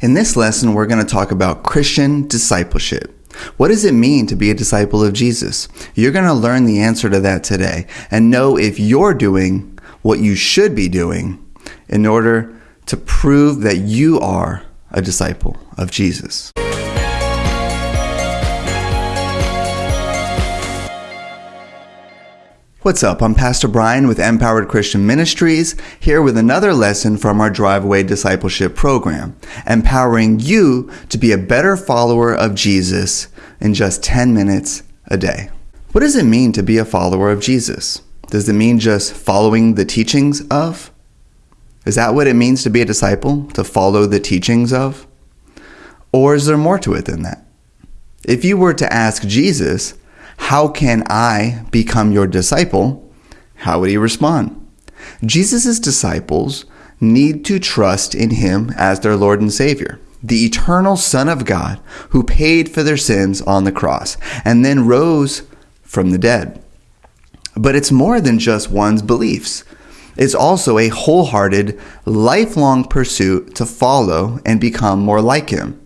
In this lesson, we're going to talk about Christian discipleship. What does it mean to be a disciple of Jesus? You're going to learn the answer to that today and know if you're doing what you should be doing in order to prove that you are a disciple of Jesus. What's up? I'm Pastor Brian with Empowered Christian Ministries, here with another lesson from our Driveway Discipleship Program, empowering you to be a better follower of Jesus in just 10 minutes a day. What does it mean to be a follower of Jesus? Does it mean just following the teachings of? Is that what it means to be a disciple? To follow the teachings of? Or is there more to it than that? If you were to ask Jesus, how can I become your disciple? How would he respond? Jesus' disciples need to trust in him as their Lord and Savior, the eternal Son of God who paid for their sins on the cross and then rose from the dead. But it's more than just one's beliefs. It's also a wholehearted, lifelong pursuit to follow and become more like him.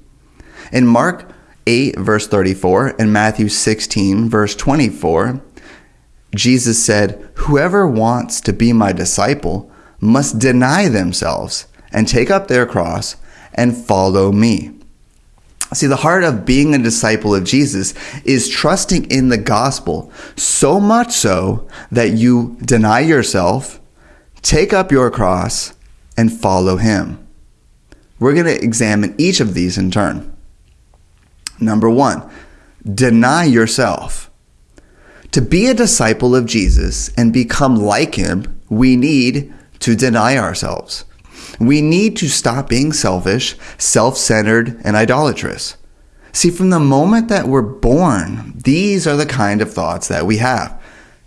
In Mark 8, verse 34, and Matthew 16, verse 24, Jesus said, Whoever wants to be my disciple must deny themselves and take up their cross and follow me. See, the heart of being a disciple of Jesus is trusting in the gospel so much so that you deny yourself, take up your cross, and follow him. We're going to examine each of these in turn. Number one, deny yourself. To be a disciple of Jesus and become like him, we need to deny ourselves. We need to stop being selfish, self centered, and idolatrous. See, from the moment that we're born, these are the kind of thoughts that we have.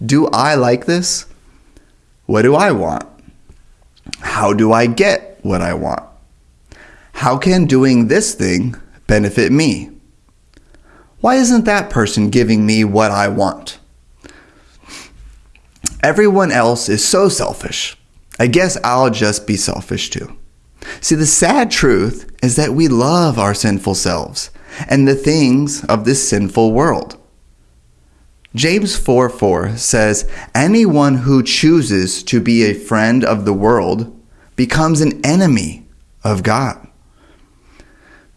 Do I like this? What do I want? How do I get what I want? How can doing this thing benefit me? Why isn't that person giving me what I want? Everyone else is so selfish. I guess I'll just be selfish too. See, the sad truth is that we love our sinful selves and the things of this sinful world. James 4 4 says, Anyone who chooses to be a friend of the world becomes an enemy of God.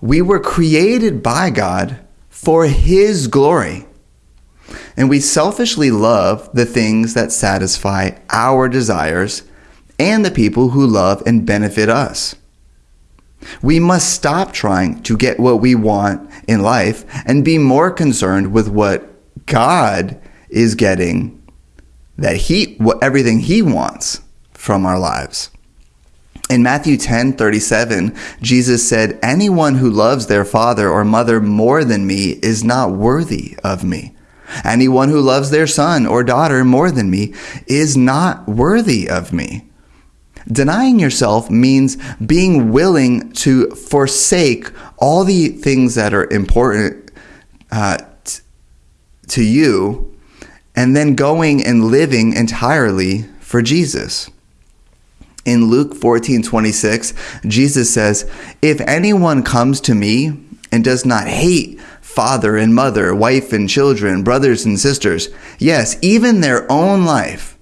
We were created by God for His glory. And we selfishly love the things that satisfy our desires and the people who love and benefit us. We must stop trying to get what we want in life and be more concerned with what God is getting that he what everything he wants from our lives. In Matthew 10 37, Jesus said, Anyone who loves their father or mother more than me is not worthy of me. Anyone who loves their son or daughter more than me is not worthy of me. Denying yourself means being willing to forsake all the things that are important uh, t- to you and then going and living entirely for Jesus. In Luke 14 26, Jesus says, If anyone comes to me and does not hate father and mother, wife and children, brothers and sisters, yes, even their own life,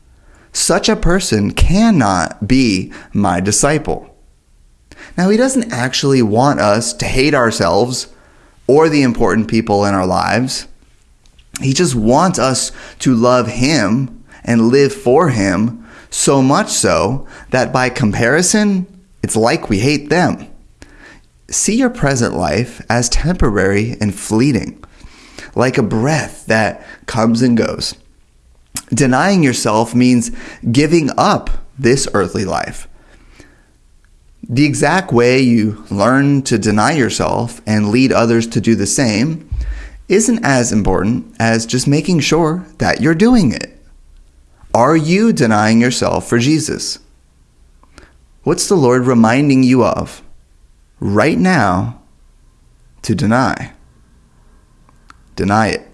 such a person cannot be my disciple. Now, he doesn't actually want us to hate ourselves or the important people in our lives. He just wants us to love him and live for him so much so that by comparison, it's like we hate them. See your present life as temporary and fleeting, like a breath that comes and goes. Denying yourself means giving up this earthly life. The exact way you learn to deny yourself and lead others to do the same isn't as important as just making sure that you're doing it. Are you denying yourself for Jesus? What's the Lord reminding you of right now to deny? Deny it.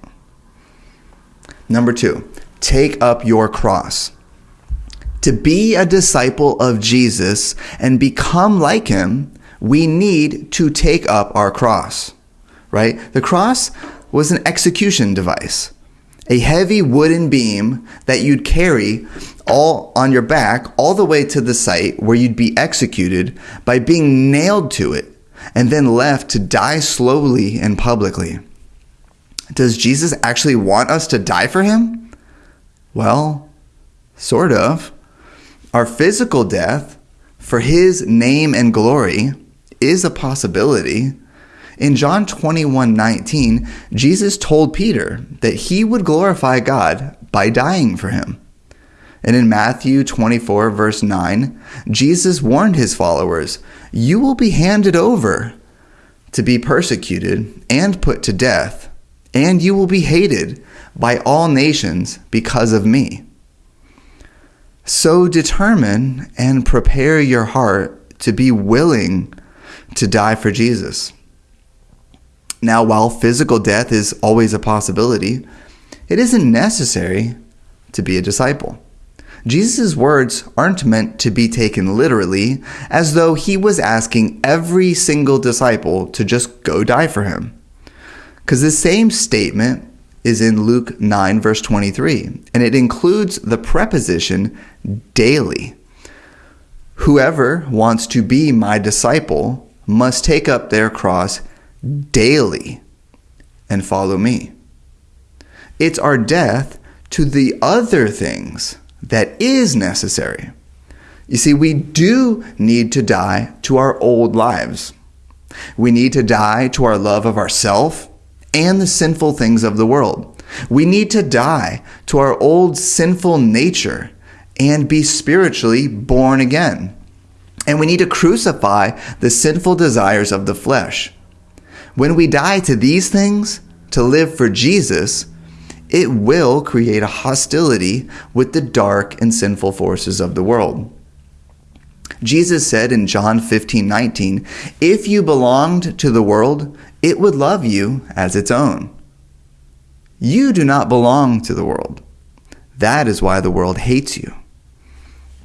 Number two, take up your cross. To be a disciple of Jesus and become like him, we need to take up our cross, right? The cross was an execution device, a heavy wooden beam that you'd carry all on your back all the way to the site where you'd be executed by being nailed to it and then left to die slowly and publicly. Does Jesus actually want us to die for him? Well, sort of. Our physical death for his name and glory is a possibility. In John 21 19, Jesus told Peter that he would glorify God by dying for him. And in Matthew 24, verse 9, Jesus warned his followers, You will be handed over to be persecuted and put to death, and you will be hated by all nations because of me. So determine and prepare your heart to be willing to die for Jesus. Now, while physical death is always a possibility, it isn't necessary to be a disciple. Jesus' words aren't meant to be taken literally, as though he was asking every single disciple to just go die for him. Because the same statement is in Luke 9, verse 23, and it includes the preposition daily. Whoever wants to be my disciple must take up their cross daily and follow me. It's our death to the other things that is necessary. You see, we do need to die to our old lives. We need to die to our love of ourself and the sinful things of the world. We need to die to our old sinful nature and be spiritually born again. And we need to crucify the sinful desires of the flesh. When we die to these things, to live for Jesus, it will create a hostility with the dark and sinful forces of the world. Jesus said in John 15 19, If you belonged to the world, it would love you as its own. You do not belong to the world. That is why the world hates you.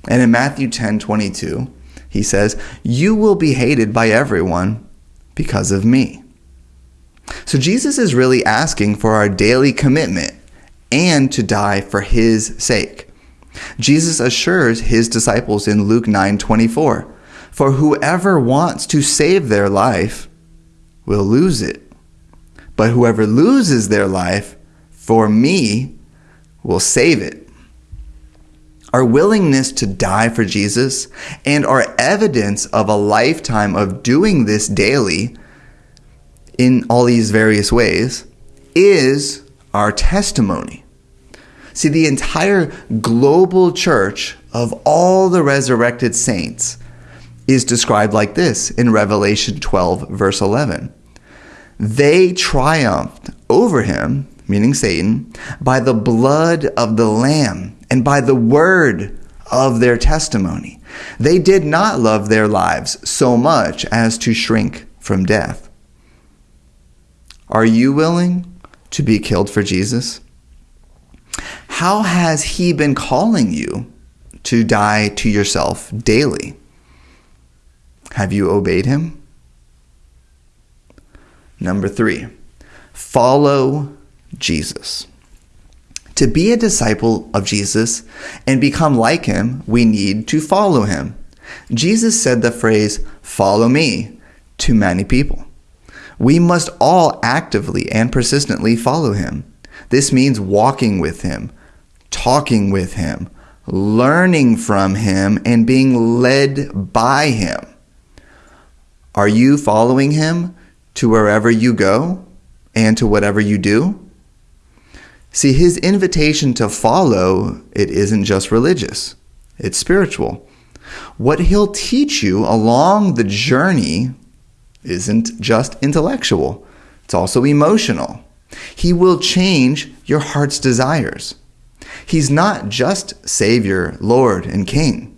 And in Matthew 10 22, he says, You will be hated by everyone because of me. So Jesus is really asking for our daily commitment and to die for his sake. Jesus assures his disciples in Luke 9:24, "For whoever wants to save their life will lose it. But whoever loses their life for me will save it." Our willingness to die for Jesus and our evidence of a lifetime of doing this daily in all these various ways is our testimony. See, the entire global church of all the resurrected saints is described like this in Revelation 12, verse 11. They triumphed over him, meaning Satan, by the blood of the Lamb and by the word of their testimony. They did not love their lives so much as to shrink from death. Are you willing to be killed for Jesus? How has He been calling you to die to yourself daily? Have you obeyed Him? Number three, follow Jesus. To be a disciple of Jesus and become like him, we need to follow him. Jesus said the phrase, follow me, to many people. We must all actively and persistently follow him. This means walking with him, talking with him, learning from him, and being led by him. Are you following him to wherever you go and to whatever you do? See, his invitation to follow, it isn't just religious, it's spiritual. What he'll teach you along the journey isn't just intellectual, it's also emotional. He will change your heart's desires. He's not just Savior, Lord, and King.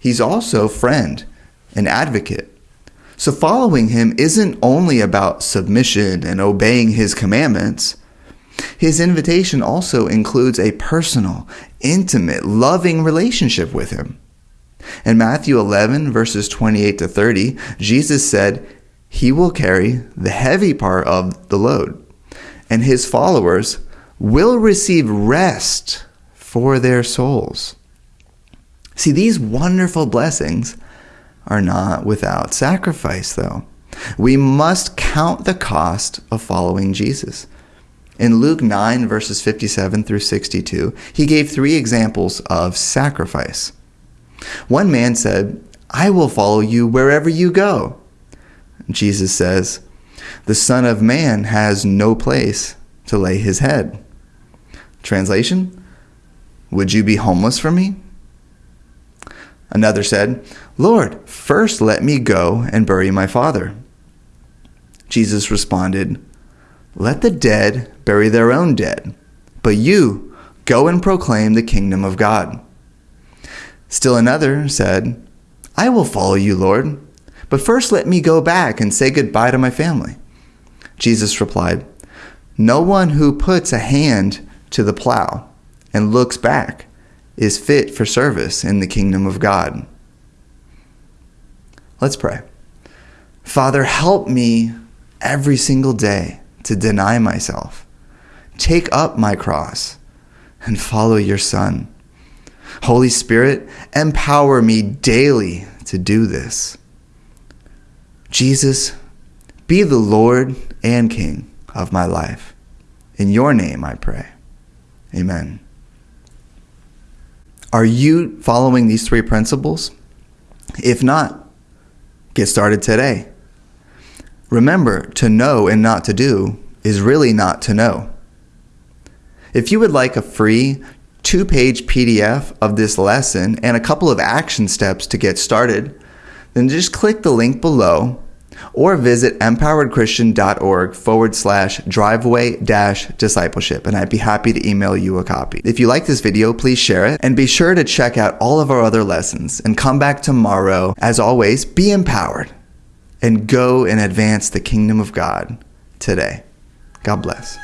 He's also friend and advocate. So following him isn't only about submission and obeying his commandments. His invitation also includes a personal, intimate, loving relationship with him. In Matthew 11, verses 28 to 30, Jesus said, He will carry the heavy part of the load, and his followers will receive rest for their souls. See, these wonderful blessings are not without sacrifice, though. We must count the cost of following Jesus. In Luke 9, verses 57 through 62, he gave three examples of sacrifice. One man said, I will follow you wherever you go. Jesus says, The Son of Man has no place to lay his head. Translation Would you be homeless for me? Another said, Lord, first let me go and bury my father. Jesus responded, Let the dead bury their own dead, but you go and proclaim the kingdom of God. Still another said, I will follow you, Lord, but first let me go back and say goodbye to my family. Jesus replied, No one who puts a hand to the plow and looks back is fit for service in the kingdom of God. Let's pray. Father, help me every single day to deny myself, take up my cross, and follow your Son. Holy Spirit, empower me daily to do this. Jesus, be the Lord and King of my life. In your name I pray. Amen. Are you following these three principles? If not, get started today. Remember, to know and not to do is really not to know. If you would like a free two page PDF of this lesson and a couple of action steps to get started, then just click the link below or visit empoweredchristian.org forward slash driveway dash discipleship, and I'd be happy to email you a copy. If you like this video, please share it, and be sure to check out all of our other lessons, and come back tomorrow. As always, be empowered, and go and advance the kingdom of God today. God bless.